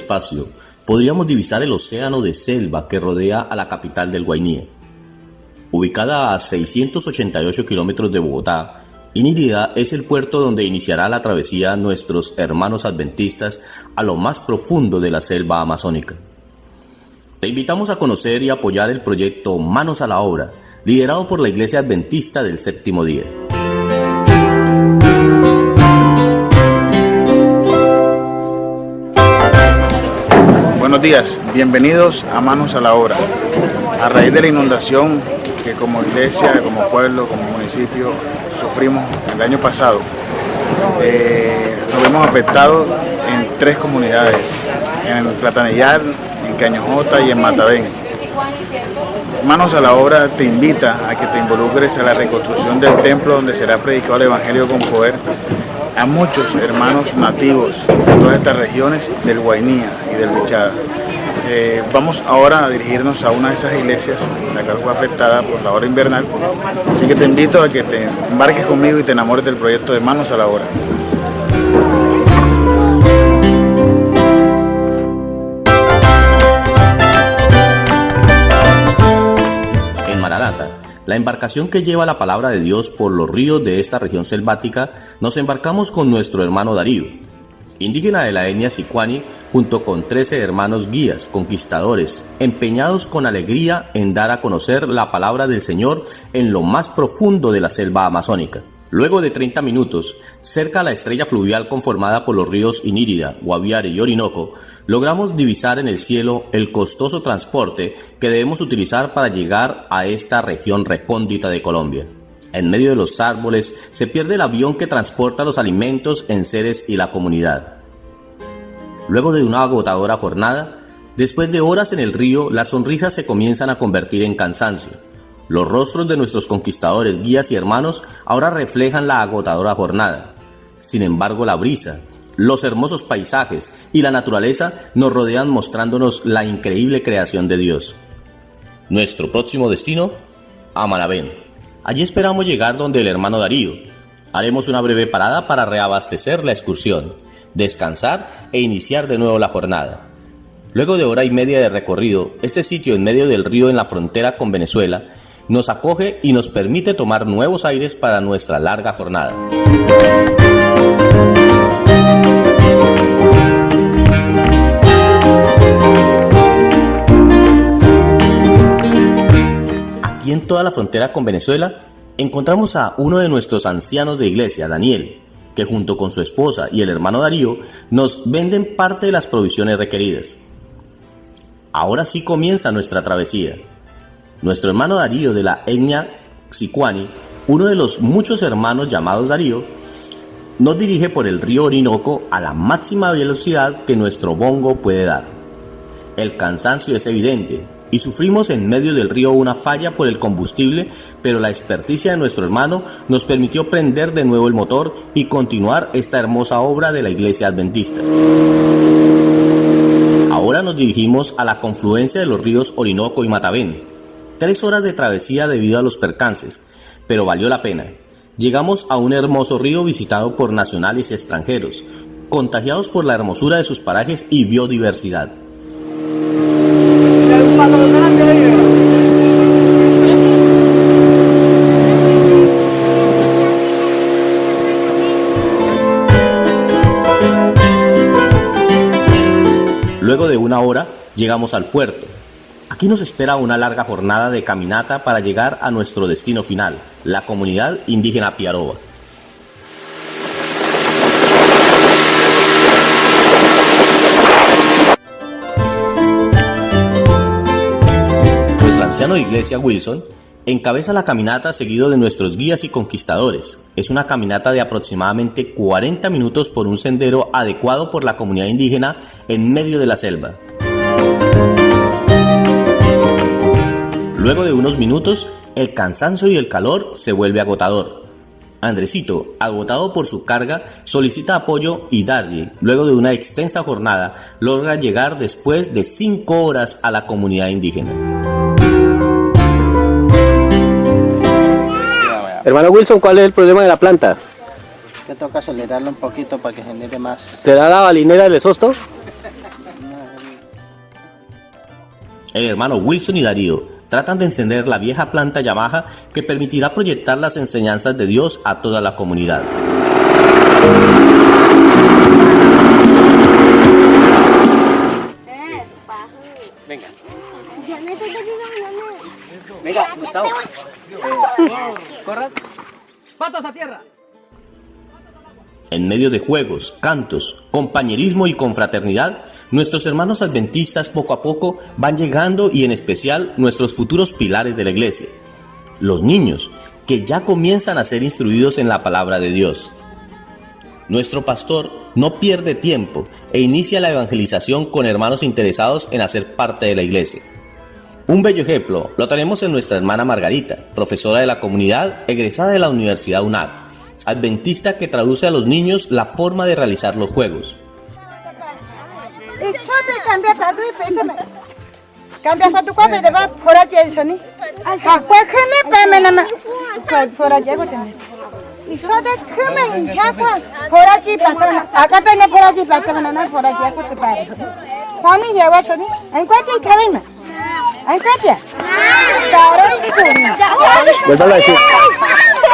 espacio, podríamos divisar el océano de selva que rodea a la capital del Guainí. Ubicada a 688 kilómetros de Bogotá, Inírida es el puerto donde iniciará la travesía nuestros hermanos adventistas a lo más profundo de la selva amazónica. Te invitamos a conocer y apoyar el proyecto Manos a la Obra, liderado por la Iglesia Adventista del Séptimo Día. Buenos días, bienvenidos a Manos a la Obra. A raíz de la inundación que como iglesia, como pueblo, como municipio sufrimos el año pasado, eh, nos vemos afectados en tres comunidades, en Platanillar, en Cañojota y en Matadén. Manos a la obra te invita a que te involucres a la reconstrucción del templo donde será predicado el Evangelio con poder a muchos hermanos nativos de todas estas regiones del Guainía del Bichada. Eh, vamos ahora a dirigirnos a una de esas iglesias, la cual fue afectada por la hora invernal. Así que te invito a que te embarques conmigo y te enamores del proyecto de Manos a la Obra. En Maranata, la embarcación que lleva la palabra de Dios por los ríos de esta región selvática, nos embarcamos con nuestro hermano Darío, indígena de la etnia Sicuani, junto con 13 hermanos guías, conquistadores, empeñados con alegría en dar a conocer la palabra del Señor en lo más profundo de la selva amazónica. Luego de 30 minutos, cerca a la estrella fluvial conformada por los ríos Inírida, Guaviare y Orinoco, logramos divisar en el cielo el costoso transporte que debemos utilizar para llegar a esta región recóndita de Colombia. En medio de los árboles se pierde el avión que transporta los alimentos, en seres y la comunidad. Luego de una agotadora jornada, después de horas en el río, las sonrisas se comienzan a convertir en cansancio. Los rostros de nuestros conquistadores, guías y hermanos ahora reflejan la agotadora jornada. Sin embargo, la brisa, los hermosos paisajes y la naturaleza nos rodean mostrándonos la increíble creación de Dios. Nuestro próximo destino, Amarabén. Allí esperamos llegar donde el hermano Darío. Haremos una breve parada para reabastecer la excursión, descansar e iniciar de nuevo la jornada. Luego de hora y media de recorrido, este sitio en medio del río en la frontera con Venezuela nos acoge y nos permite tomar nuevos aires para nuestra larga jornada. En toda la frontera con Venezuela, encontramos a uno de nuestros ancianos de iglesia, Daniel, que junto con su esposa y el hermano Darío nos venden parte de las provisiones requeridas. Ahora sí comienza nuestra travesía. Nuestro hermano Darío de la etnia Sicuani, uno de los muchos hermanos llamados Darío, nos dirige por el río Orinoco a la máxima velocidad que nuestro bongo puede dar. El cansancio es evidente, y sufrimos en medio del río una falla por el combustible, pero la experticia de nuestro hermano nos permitió prender de nuevo el motor y continuar esta hermosa obra de la iglesia adventista. Ahora nos dirigimos a la confluencia de los ríos Orinoco y Matavén. Tres horas de travesía debido a los percances, pero valió la pena. Llegamos a un hermoso río visitado por nacionales y extranjeros, contagiados por la hermosura de sus parajes y biodiversidad. Luego de una hora llegamos al puerto. Aquí nos espera una larga jornada de caminata para llegar a nuestro destino final, la comunidad indígena Piaroba. anciano de iglesia Wilson encabeza la caminata seguido de nuestros guías y conquistadores. Es una caminata de aproximadamente 40 minutos por un sendero adecuado por la comunidad indígena en medio de la selva. Luego de unos minutos, el cansancio y el calor se vuelve agotador. Andresito, agotado por su carga, solicita apoyo y Darje, luego de una extensa jornada, logra llegar después de 5 horas a la comunidad indígena. Hermano Wilson, ¿cuál es el problema de la planta? Que toca acelerarlo un poquito para que genere más. ¿Será la balinera del esosto? El hermano Wilson y Darío tratan de encender la vieja planta Yamaha que permitirá proyectar las enseñanzas de Dios a toda la comunidad. En medio de juegos, cantos, compañerismo y confraternidad, nuestros hermanos adventistas poco a poco van llegando y en especial nuestros futuros pilares de la iglesia, los niños, que ya comienzan a ser instruidos en la palabra de Dios. Nuestro pastor no pierde tiempo e inicia la evangelización con hermanos interesados en hacer parte de la iglesia. Un bello ejemplo lo tenemos en nuestra hermana Margarita, profesora de la comunidad egresada de la Universidad UNAD, adventista que traduce a los niños la forma de realizar los juegos. Vuélvalo a decir.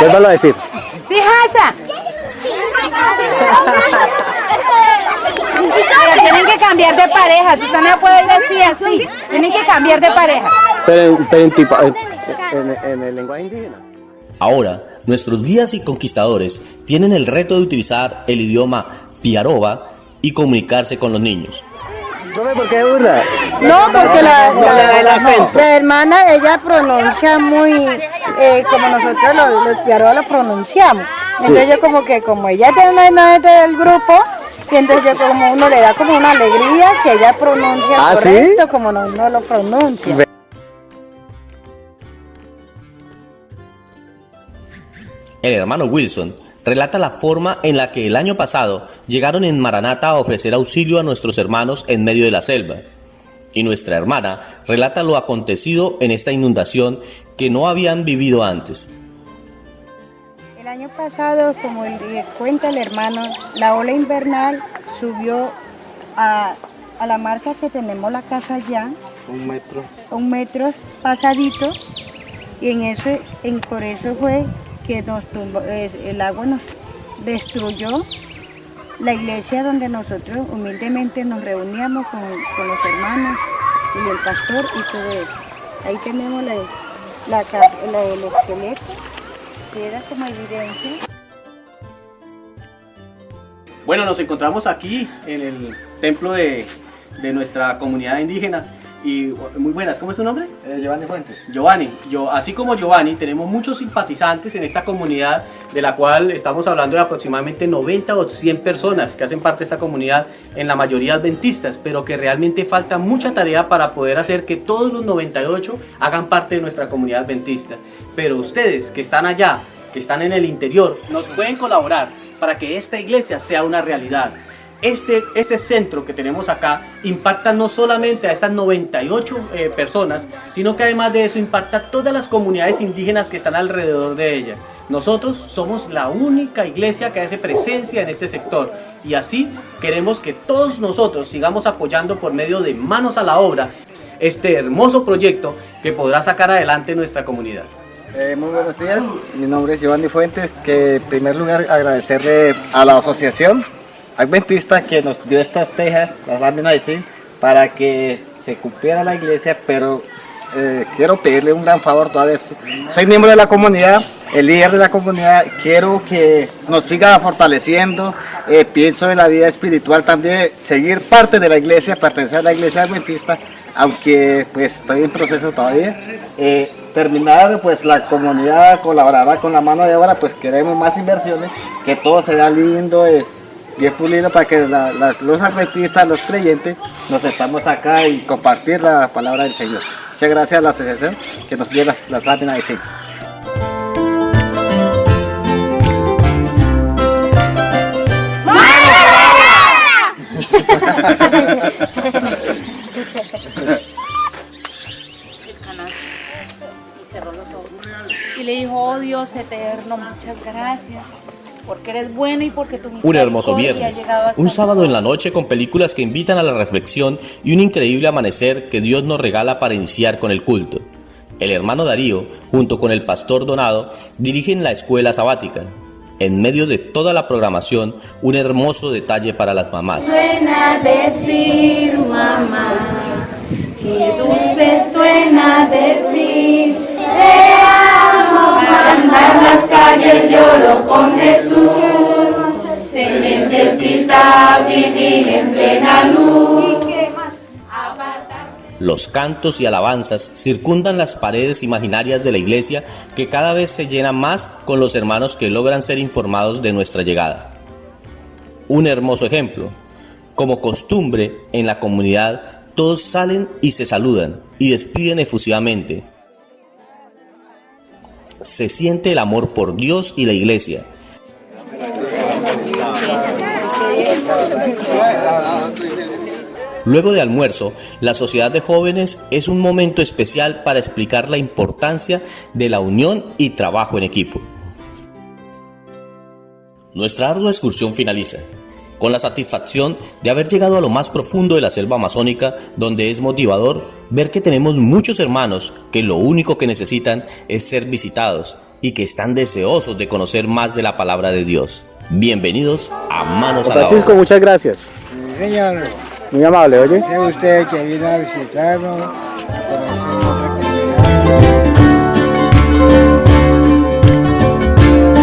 Vuélvalo a decir. Fijasa. Pero tienen que cambiar de pareja. Si usted no puede decir así, tienen que cambiar de pareja. Pero, en- pero en, tipo- en- en- en el lenguaje indígena. Ahora, nuestros guías y conquistadores tienen el reto de utilizar el idioma piaroba y comunicarse con los niños. Profe, ¿por qué burla? No, porque la, No, la hermana, ella pronuncia muy, eh, como nosotros los, los lo pronunciamos. Entonces yo como que, como ella no es del grupo, y entonces yo como uno le da como una alegría que ella pronuncia ¿Ah, sí? como no, no lo pronuncia. El hermano Wilson relata la forma en la que el año pasado llegaron en Maranata a ofrecer auxilio a nuestros hermanos en medio de la selva. Y nuestra hermana relata lo acontecido en esta inundación que no habían vivido antes. El año pasado, como cuenta el hermano, la ola invernal subió a, a la marca que tenemos la casa allá, Un metro. un metro pasadito, y en eso, en, por eso fue que nos eh, el agua nos destruyó la iglesia donde nosotros humildemente nos reuníamos con, con los hermanos y el pastor y todo eso. Ahí tenemos la, la la- el esqueleto, que era como evidencia. Bueno, nos encontramos aquí en el templo de, de nuestra comunidad indígena. Y muy buenas, ¿cómo es tu nombre? Eh, Giovanni Fuentes. Giovanni. Yo, así como Giovanni, tenemos muchos simpatizantes en esta comunidad, de la cual estamos hablando de aproximadamente 90 o 100 personas que hacen parte de esta comunidad, en la mayoría adventistas, pero que realmente falta mucha tarea para poder hacer que todos los 98 hagan parte de nuestra comunidad adventista. Pero ustedes que están allá, que están en el interior, nos pueden colaborar para que esta iglesia sea una realidad. Este, este centro que tenemos acá impacta no solamente a estas 98 eh, personas, sino que además de eso impacta a todas las comunidades indígenas que están alrededor de ella. Nosotros somos la única iglesia que hace presencia en este sector y así queremos que todos nosotros sigamos apoyando por medio de manos a la obra este hermoso proyecto que podrá sacar adelante nuestra comunidad. Eh, muy buenos días, mi nombre es Giovanni Fuentes, que en primer lugar agradecerle a la asociación adventista que nos dio estas tejas, las láminas de para que se cumpliera la iglesia, pero eh, quiero pedirle un gran favor todavía. Soy miembro de la comunidad, el líder de la comunidad, quiero que nos siga fortaleciendo, eh, pienso en la vida espiritual también, seguir parte de la iglesia, pertenecer a la iglesia adventista, aunque pues estoy en proceso todavía. Eh, terminar pues la comunidad colaborará con la mano de obra, pues queremos más inversiones, que todo sea lindo, es bien pulido para que la- los adventistas, los creyentes, nos sentamos acá y compartir la palabra del Señor. Muchas gracias a la asociación que nos dio las, las láminas de zinc. Y le dijo, oh Dios eterno, muchas gracias. Porque eres bueno y porque tu Un hermoso viernes, un sábado en la noche con películas que invitan a la reflexión y un increíble amanecer que Dios nos regala para iniciar con el culto. El hermano Darío, junto con el pastor Donado, dirigen la escuela sabática. En medio de toda la programación, un hermoso detalle para las mamás. Suena decir mamá, qué dulce suena decir, te amo Se necesita vivir en plena luz. Los cantos y alabanzas circundan las paredes imaginarias de la iglesia que cada vez se llenan más con los hermanos que logran ser informados de nuestra llegada. Un hermoso ejemplo. Como costumbre en la comunidad, todos salen y se saludan y despiden efusivamente. Se siente el amor por Dios y la iglesia. Luego de almuerzo, la sociedad de jóvenes es un momento especial para explicar la importancia de la unión y trabajo en equipo. Nuestra ardua excursión finaliza, con la satisfacción de haber llegado a lo más profundo de la selva amazónica, donde es motivador ver que tenemos muchos hermanos que lo único que necesitan es ser visitados y que están deseosos de conocer más de la palabra de Dios. Bienvenidos a Manos a la Francisco, Obra. muchas gracias. Señor, Muy amable, oye. es usted que vino a visitarnos